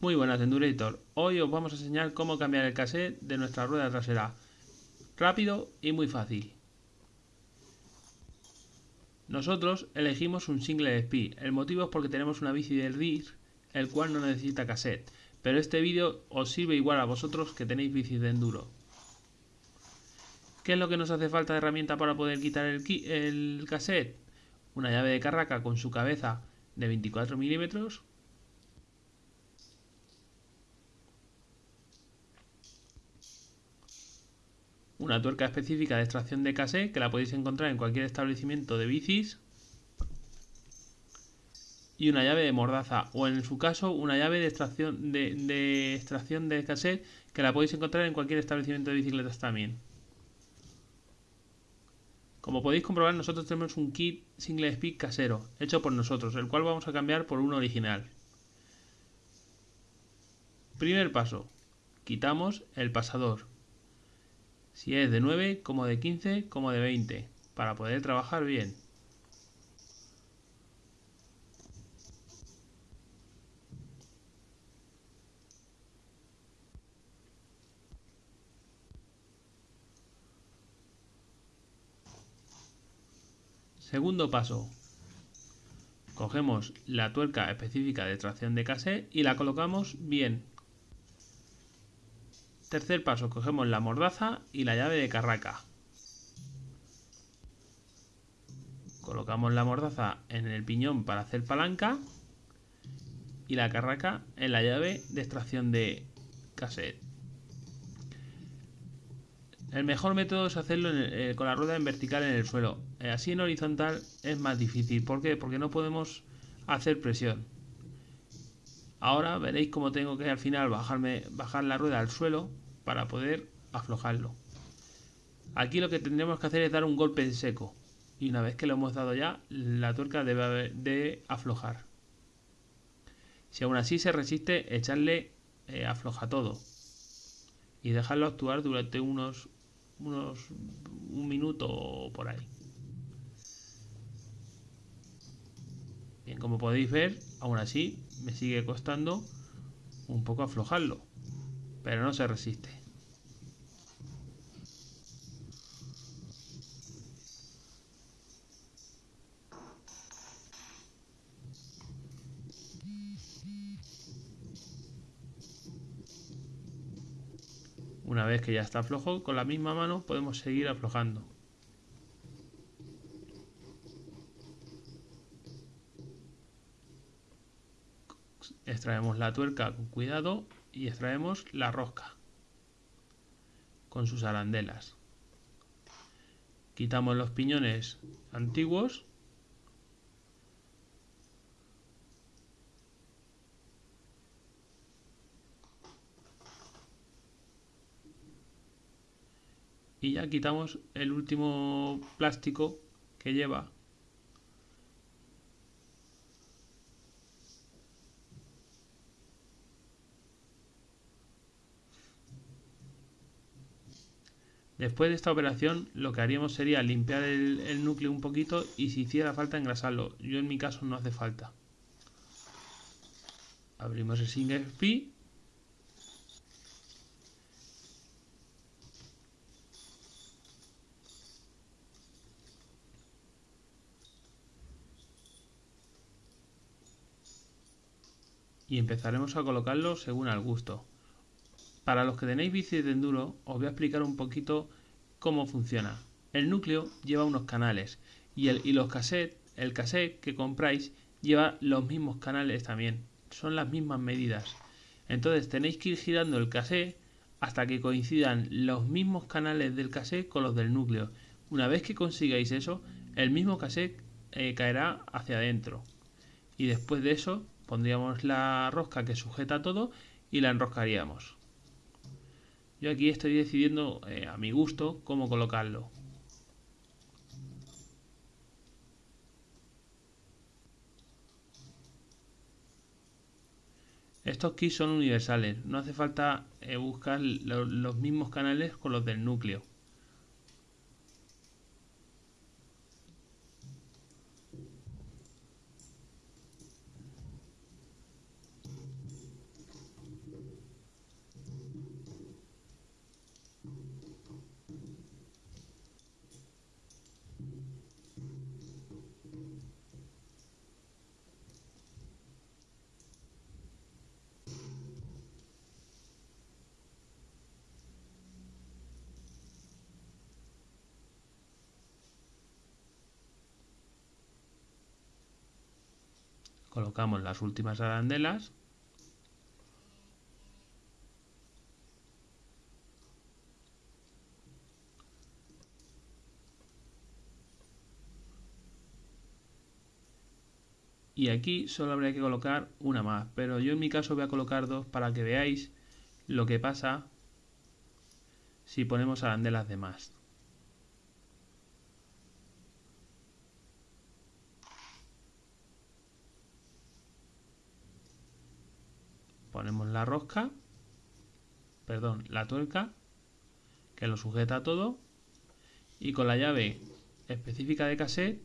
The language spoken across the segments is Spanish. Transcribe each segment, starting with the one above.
Muy buenas Endurator, hoy os vamos a enseñar cómo cambiar el cassette de nuestra rueda trasera. Rápido y muy fácil. Nosotros elegimos un single speed, el motivo es porque tenemos una bici del RIR, el cual no necesita cassette, pero este vídeo os sirve igual a vosotros que tenéis bicis de enduro. ¿Qué es lo que nos hace falta de herramienta para poder quitar el, cassette? Una llave de carraca con su cabeza de 24 milímetros, una tuerca específica de extracción de cassette que la podéis encontrar en cualquier establecimiento de bicis y una llave de mordaza o en su caso una llave de extracción de, extracción de cassette que la podéis encontrar en cualquier establecimiento de bicicletas también. Como podéis comprobar nosotros tenemos un kit single speed casero hecho por nosotros, el cual vamos a cambiar por uno original. Primer paso, quitamos el pasador si es de 9 como de 15 como de 20 para poder trabajar bien. Segundo paso. Cogemos la tuerca específica de tracción de cassette y la colocamos bien Tercer paso, cogemos la mordaza y la llave de carraca. Colocamos la mordaza en el piñón para hacer palanca y la carraca en la llave de extracción de cassette. El mejor método es hacerlo eh, con la rueda en vertical en el suelo. Eh, así en horizontal es más difícil. ¿Por qué? Porque no podemos hacer presión. Ahora veréis cómo tengo que al final bajarme, bajar la rueda al suelo para poder aflojarlo. Aquí lo que tendremos que hacer es dar un golpe en seco. Y una vez que lo hemos dado ya, la tuerca debe de aflojar. Si aún así se resiste, echarle eh, afloja todo. Y dejarlo actuar durante unos, unos un minuto por ahí. Bien, como podéis ver, aún así me sigue costando un poco aflojarlo, pero no se resiste. Una vez que ya está flojo, con la misma mano podemos seguir aflojando. Extraemos la tuerca con cuidado y extraemos la rosca con sus arandelas. Quitamos los piñones antiguos y ya quitamos el último plástico que lleva Después de esta operación lo que haríamos sería limpiar el, núcleo un poquito y si hiciera falta engrasarlo. Yo en mi caso no hace falta. Abrimos el single y empezaremos a colocarlo según al gusto. Para los que tenéis bici de enduro os voy a explicar un poquito cómo funciona. El núcleo lleva unos canales y, el, y los el cassette que compráis lleva los mismos canales también. Son las mismas medidas. Entonces tenéis que ir girando el cassette hasta que coincidan los mismos canales del cassette con los del núcleo. Una vez que consigáis eso, el mismo cassette eh, caerá hacia adentro. Y después de eso pondríamos la rosca que sujeta todo y la enroscaríamos. Yo aquí estoy decidiendo eh, a mi gusto cómo colocarlo. Estos kits son universales, no hace falta eh, buscar los mismos canales con los del núcleo. Colocamos las últimas arandelas. Y aquí solo habría que colocar una más pero yo en mi caso voy a colocar dos para que veáis lo que pasa si ponemos arandelas de más ponemos la rosca perdón la tuerca que lo sujeta todo y con la llave específica de cassette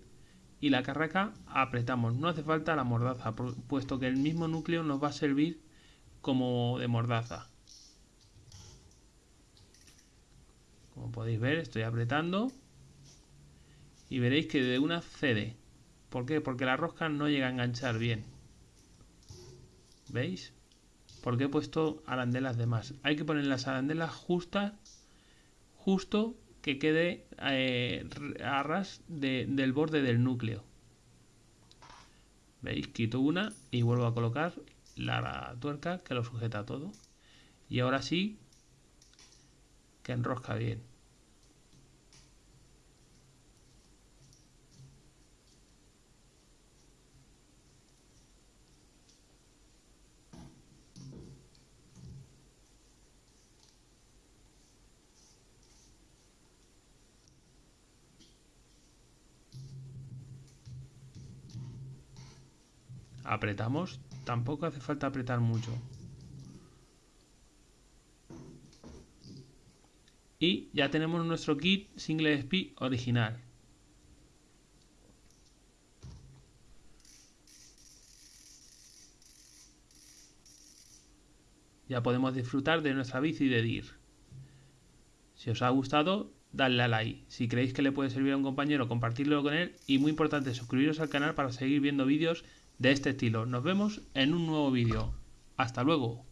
y la carraca apretamos. No hace falta la mordaza, puesto que el mismo núcleo nos va a servir como de mordaza. Como podéis ver, estoy apretando y veréis que de una cede. ¿Por qué? Porque la rosca no llega a enganchar bien. ¿Veis? Porque he puesto arandelas de más. Hay que poner las arandelas justas, justo que quede eh, a ras del borde del núcleo. ¿Veis? Quito una y vuelvo a colocar la tuerca que lo sujeta todo. Y ahora sí que enrosca bien. Apretamos, tampoco hace falta apretar mucho. Y ya tenemos nuestro kit Single Speed original. Ya podemos disfrutar de nuestra bici de DIR. Si os ha gustado, dadle a like. Si creéis que le puede servir a un compañero, compartirlo con él. Y muy importante, suscribiros al canal para seguir viendo vídeos de este estilo. Nos vemos en un nuevo vídeo. Hasta luego.